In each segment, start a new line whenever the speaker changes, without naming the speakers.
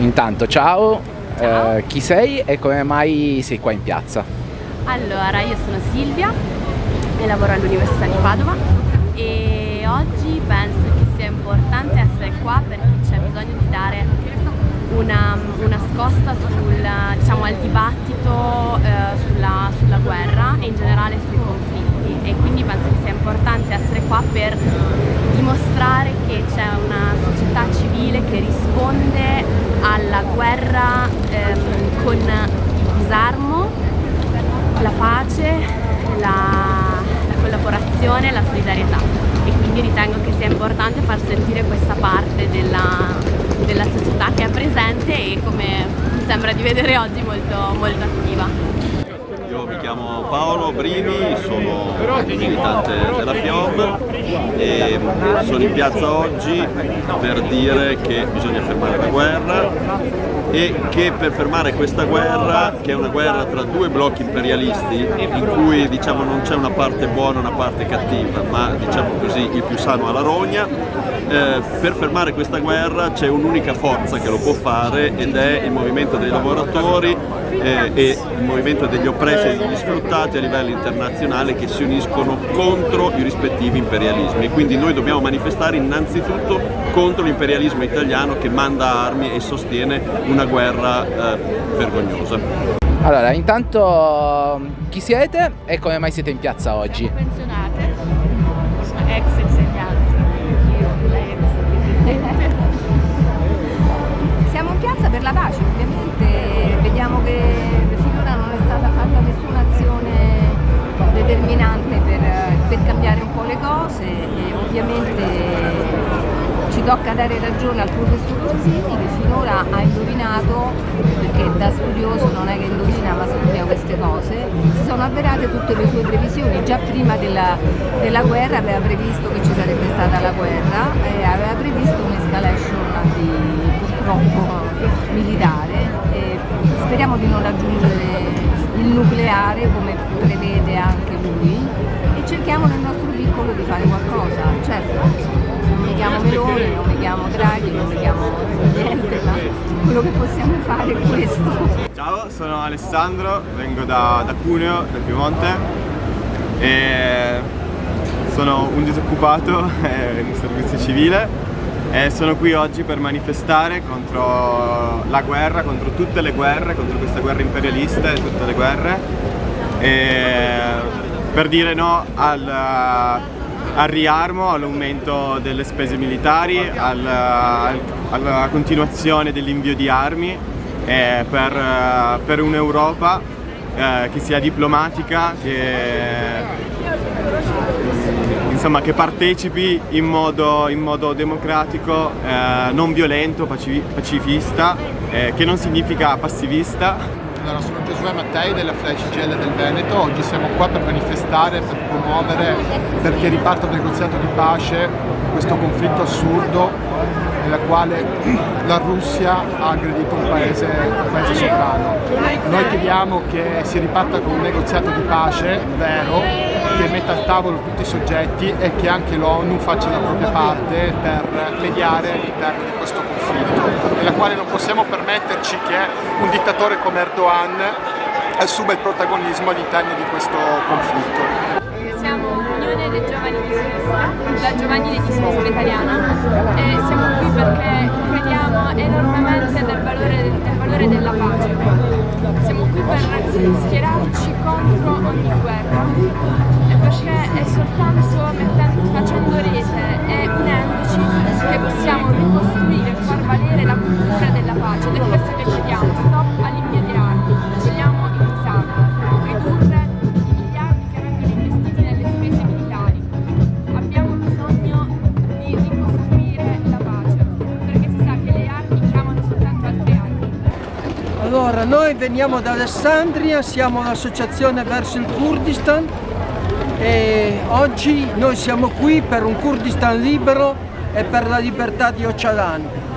Intanto ciao, ciao. Eh, chi sei e come mai sei qua in piazza?
Allora, io sono Silvia e lavoro all'Università di Padova e oggi penso che sia importante essere qua perché c'è bisogno di dare una, una scosta sul, diciamo, al dibattito eh, sulla, sulla guerra e in generale sui conflitti e quindi penso che sia importante essere qua per dimostrare che c'è una società civile che risponde alla guerra ehm, con il disarmo, la pace, la, la collaborazione e la solidarietà e quindi ritengo che sia importante far sentire questa parte della, della società che è presente e come mi sembra di vedere oggi molto, molto attiva.
Io mi chiamo Paolo Brini, sono militante della FIOB e sono in piazza oggi per dire che bisogna fermare la guerra e che per fermare questa guerra, che è una guerra tra due blocchi imperialisti in cui diciamo, non c'è una parte buona e una parte cattiva, ma diciamo così il più sano alla rogna, eh, per fermare questa guerra c'è un'unica forza che lo può fare ed è il movimento dei lavoratori eh, e il movimento degli oppressi e degli sfruttati a livello internazionale che si uniscono contro i rispettivi imperialismi e quindi noi dobbiamo manifestare innanzitutto contro l'imperialismo italiano che manda armi e sostiene una guerra eh, vergognosa.
Allora, intanto chi siete e come mai siete in piazza oggi?
Pensionate, ex insegnanti,
la pace, ovviamente. Vediamo che finora non è stata fatta nessuna azione determinante per, per cambiare un po' le cose e ovviamente ci tocca dare ragione al professor Orsini che finora ha indovinato, perché da studioso non è che indovina ma studia queste cose, si sono avverate tutte le sue previsioni, già prima della, della guerra aveva previsto che ci sarebbe stata la guerra e nucleare come prevede anche lui e cerchiamo nel nostro piccolo di fare qualcosa, certo mi chiamo Meloni, non mi Draghi, non mi niente, ma quello che possiamo fare è questo.
Ciao, sono Alessandro, vengo da, da Cuneo, da Piemonte e sono un disoccupato in servizio civile e sono qui oggi per manifestare contro la guerra, contro tutte le guerre, contro questa guerra imperialista e tutte le guerre per dire no al al riarmo, all'aumento delle spese militari, alla, alla continuazione dell'invio di armi per, per un'Europa eh, che sia diplomatica, che, insomma, che partecipi in modo, in modo democratico, eh, non violento, pacifista, eh, che non significa passivista
allora, sono Giosuè Mattei della CGL del Veneto, oggi siamo qua per manifestare, per promuovere perché riparta un negoziato di pace questo conflitto assurdo nella quale la Russia ha aggredito un paese, un paese sovrano. Noi chiediamo che si riparta con un negoziato di pace vero, che metta al tavolo tutti i soggetti e che anche l'ONU faccia la propria parte per mediare all'interno di questo conflitto, nella quale non possiamo permetterci che un dittatore come Erdogan assuma il protagonismo all'interno di questo conflitto
dei giovani di sinistra, la giovanile di sinistra italiana e siamo qui perché crediamo enormemente nel valore, nel valore della pace. Siamo qui per schierarci contro ogni guerra e perché è soltanto mettendo, facendo rete e unendoci che possiamo ricostruire la cultura della pace ed è questo che chiediamo, stop all'invio di armi, vogliamo il ridurre
Allora, noi veniamo da Alessandria, siamo un'associazione verso il Kurdistan e oggi noi siamo qui per un Kurdistan libero e per la libertà di Öcalan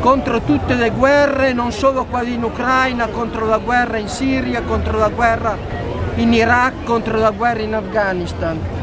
contro tutte le guerre, non solo quelle in Ucraina, contro la guerra in Siria, contro la guerra in Iraq, contro la guerra in Afghanistan.